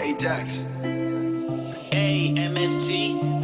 Hey, Dax. A-M-S-T.